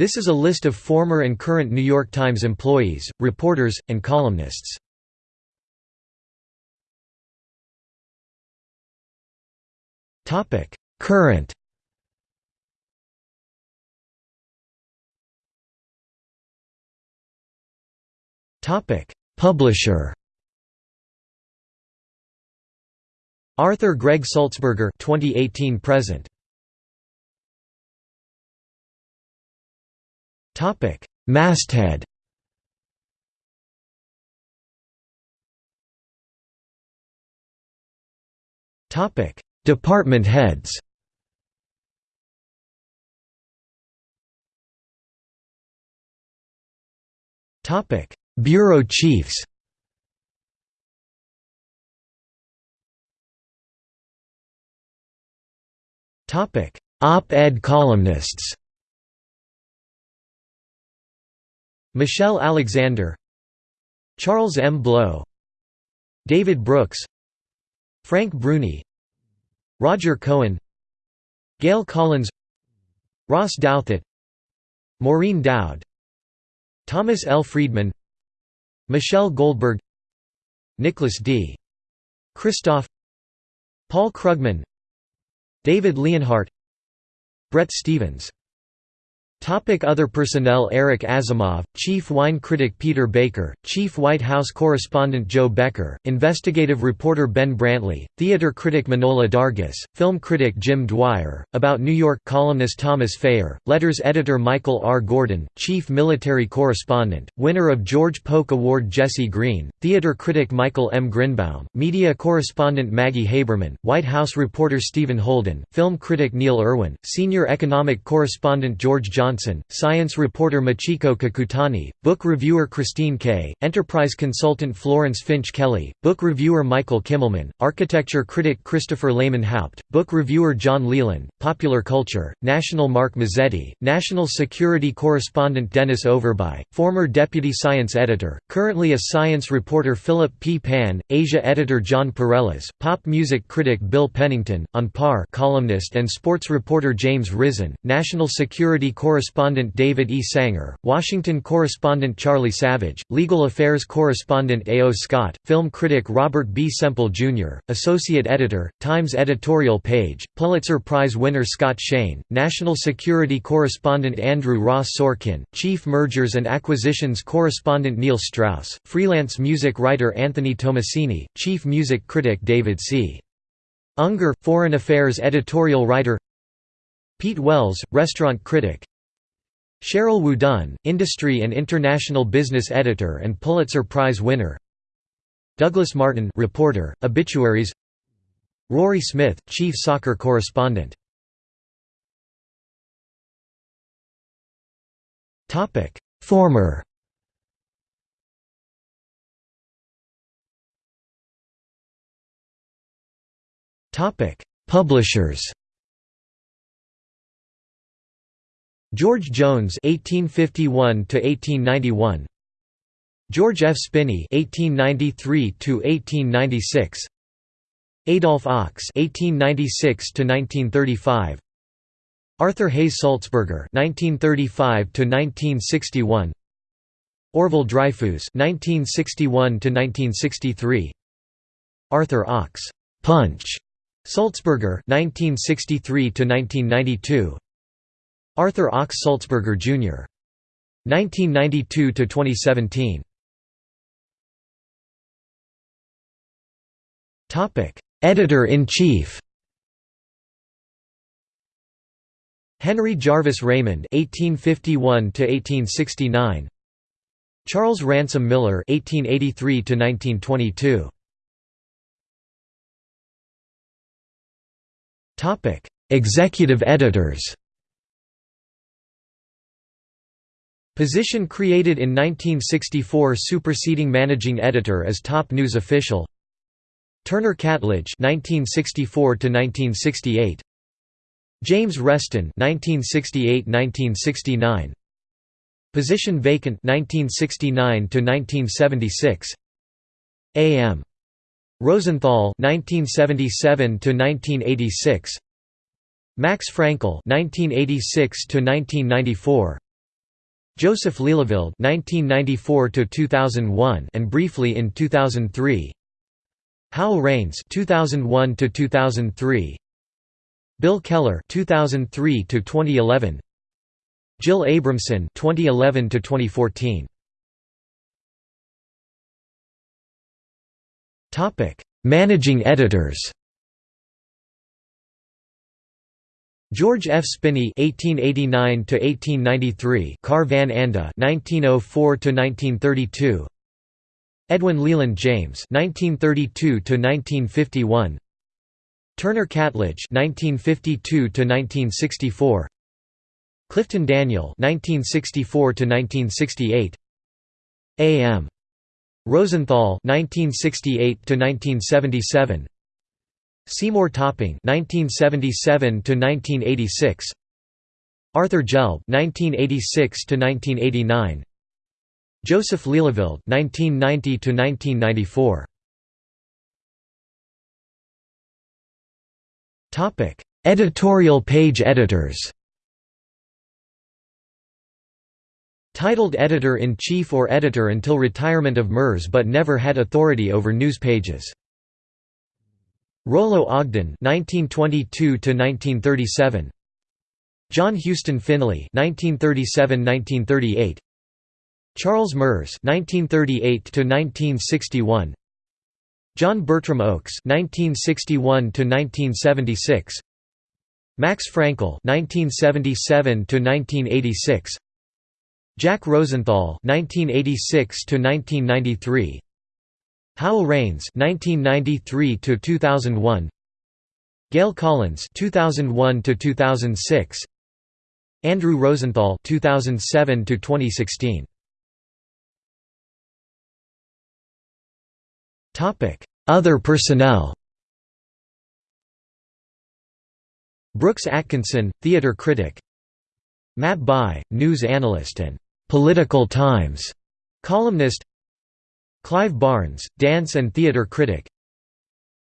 This is a list of former and current New York Times employees, reporters, and columnists. Current. Publisher. Arthur Gregg Sulzberger 2018 present Topic. Masthead Topic. Department heads Topic. Bureau chiefs Topic. Op-ed columnists Michelle Alexander Charles M. Blow David Brooks Frank Bruni Roger Cohen Gail Collins Ross Douthat Maureen Dowd Thomas L. Friedman Michelle Goldberg Nicholas D. Kristof Paul Krugman David Leonhardt Bret Stephens Topic other personnel Eric Asimov, Chief Wine Critic Peter Baker, Chief White House Correspondent Jo Becker, Investigative Reporter Ben Brantley, Theater Critic Manohla Dargis, Film Critic Jim Dwyer, About New York columnist Thomas Feyer, Letters Editor Michael R. Gordon, Chief Military Correspondent, winner of George Polk Award Jesse Green, Theater Critic Michael M. Grynbaum, Media Correspondent Maggie Haberman, White House Reporter Stephen Holden, Film Critic Neil Irwin, Senior Economic Correspondent George John Johnson, science reporter Michiko Kakutani, book reviewer Christine Kay, enterprise consultant Florence Finch Kelly, book reviewer Michael Kimmelman, architecture critic Christopher Lehmann-Haupt, book reviewer John Leland, popular culture, national Mark Mazzetti, national security correspondent Dennis Overbye, former deputy science editor, currently a science reporter Philip P. Pan, Asia editor Jon Pareles, pop music critic Bill Pennington, on par columnist and sports reporter James Risen, national security correspondent correspondent David E. Sanger, Washington correspondent Charlie Savage, legal affairs correspondent A. O. Scott, film critic Robert B. Semple, Jr., associate editor, Times editorial page, Pulitzer Prize winner Scott Shane, national security correspondent Andrew Ross Sorkin, chief mergers and acquisitions correspondent Neil Strauss, freelance music writer Anthony Tommasini, chief music critic David C. Unger, foreign affairs editorial writer Pete Wells, restaurant critic Sheryl WuDunn, industry and international business editor and Pulitzer Prize winner. Douglas Martin reporter, obituaries. Rory Smith, chief soccer correspondent. Former. Publishers George Jones (1851–1891), George F. Spinney (1893–1896), Adolph Ochs (1896–1935), Arthur Hayes Sulzberger (1935–1961), Orvil Dryfoos (1961–1963), Arthur Ochs (Punch), Sulzberger (1963–1992). Arthur Ochs Sulzberger, Jr. 1992–2017 Editor-in-chief Henry Jarvis Raymond (1851–1869), Charles Ransom Miller (1883–1922). Topic: Executive editors. Position created in 1964 superseding managing editor as top news official. Turner Catledge 1964 to 1968 James Reston 1968-1969 Position vacant 1969 to 1976 A.M. Rosenthal 1977 to 1986 Max Frankel 1986 to 1994 Joseph Lelyveld (1994–2001) and briefly in 2003. Howell Raines (2001–2003). Bill Keller (2003–2011). Jill Abramson (2011–2014). Topic: Managing editors. George F. Spinney (1889–1893), Carr Van Anda (1904–1932), Edwin Leland James (1932–1951), Turner Catledge (1952–1964), Clifton Daniel (1964–1968), A. M. Rosenthal (1968–1977). Seymour Topping (1977–1986), Arthur Gelb (1986–1989), Joseph Lelyveld (1990–1994). Topic: Editorial page editors. Titled editor-in-chief or editor until retirement of Merz but never had authority over news pages. Rollo Ogden (1922–1937), John Houston Finley (1937–1938), Charles Merz (1938–1961), John Bertram Oakes (1961–1976), Max Frankel (1977–1986), Jack Rosenthal (1986–1993). Howell Raines (1993–2001), Gail Collins (2001–2006), Andrew Rosenthal (2007–2016). Topic: Other personnel. Brooks Atkinson, theater critic. Matt Bai, news analyst and Political Times columnist. Clive Barnes, dance and theater critic.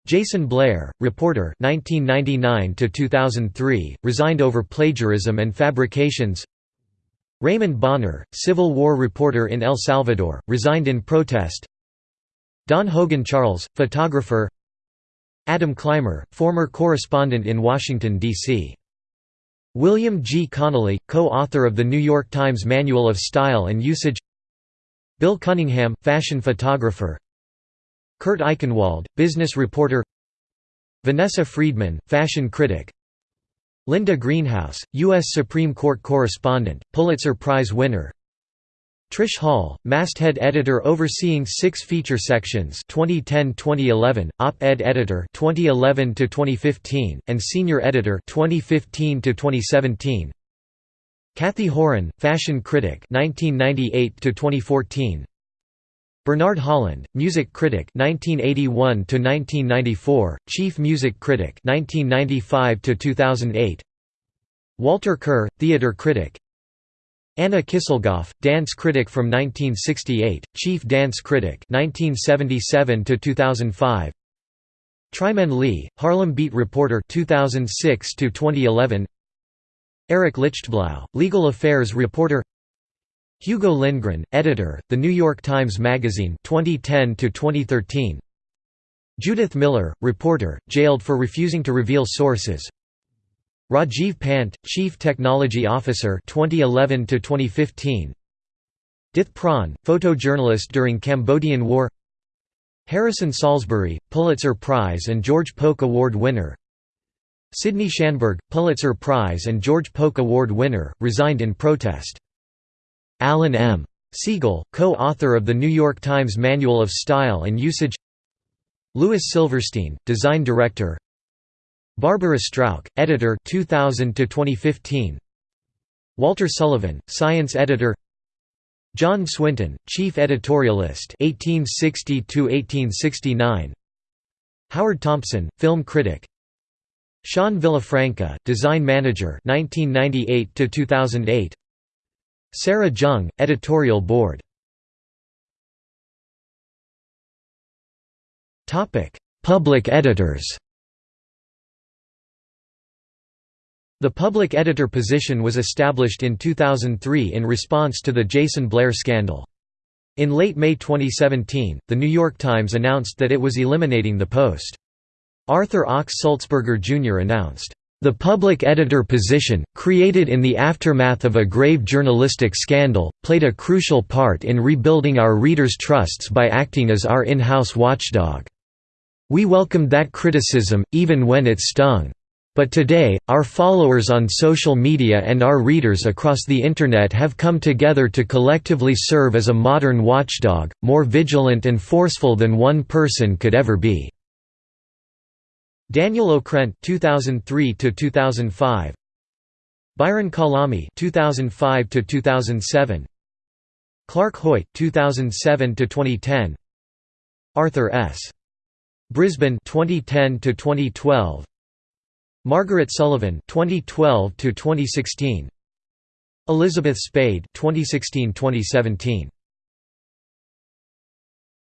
Jason Blair, reporter 1999 2003, resigned over plagiarism and fabrications. Raymond Bonner, Civil War reporter in El Salvador, resigned in protest. Don Hogan Charles, photographer. Adam Clymer, former correspondent in Washington, D.C. William G. Connolly, co-author of the New York Times Manual of Style and Usage Bill Cunningham, fashion photographer. Kurt Eichenwald, business reporter. Vanessa Friedman, fashion critic. Linda Greenhouse, U.S. Supreme Court correspondent, Pulitzer Prize winner. Trish Hall, masthead editor overseeing six feature sections 2010-2011, op-ed editor 2011-2015, and senior editor 2015-2017 Cathy Horyn, fashion critic 1998 to 2014. Bernard Holland, music critic 1981 to 1994, chief music critic 1995 to 2008. Walter Kerr, theater critic. Anna Kisselgoff, dance critic from 1968, chief dance critic 1977 to 2005. Trymaine Lee, Harlem Beat reporter 2006 to 2011. Eric Lichtblau, legal affairs reporter Hugo Lindgren, editor, The New York Times Magazine 2010 2013. Judith Miller, reporter, jailed for refusing to reveal sources. Rajiv Pant, Chief Technology Officer 2011 2015. Dith Pran, photojournalist during Cambodian War. Harrison Salisbury, Pulitzer Prize and George Polk Award winner. Sydney Schanberg, Pulitzer Prize and George Polk Award winner, resigned in protest. Alan M. Siegel, co-author of the New York Times Manual of Style and Usage. Louis Silverstein, design director. Barbara Strauch, editor 2000 to 2015 Walter Sullivan, science editor. John Swinton, chief editorialist 1860 to 1869 Howard Thompson, film critic Sean Villafranca, design manager 1998 to 2008. Sarah Jeong, editorial board. Topic: Public editors. The public editor position was established in 2003 in response to the Jason Blair scandal. In late May 2017, The New York Times announced that it was eliminating the post. Arthur Ochs Sulzberger Jr. announced, "...the public editor position, created in the aftermath of a grave journalistic scandal, played a crucial part in rebuilding our readers' trusts by acting as our in-house watchdog. We welcomed that criticism, even when it stung. But today, our followers on social media and our readers across the Internet have come together to collectively serve as a modern watchdog, more vigilant and forceful than one person could ever be." Daniel Okrent 2003 to 2005 Byron Calame 2005 to 2007 Clark Hoyt 2007 to 2010 Arthur S. Brisbane 2010 to 2012 Margaret Sullivan 2012 to 2016 Elizabeth Spayd 2016-2017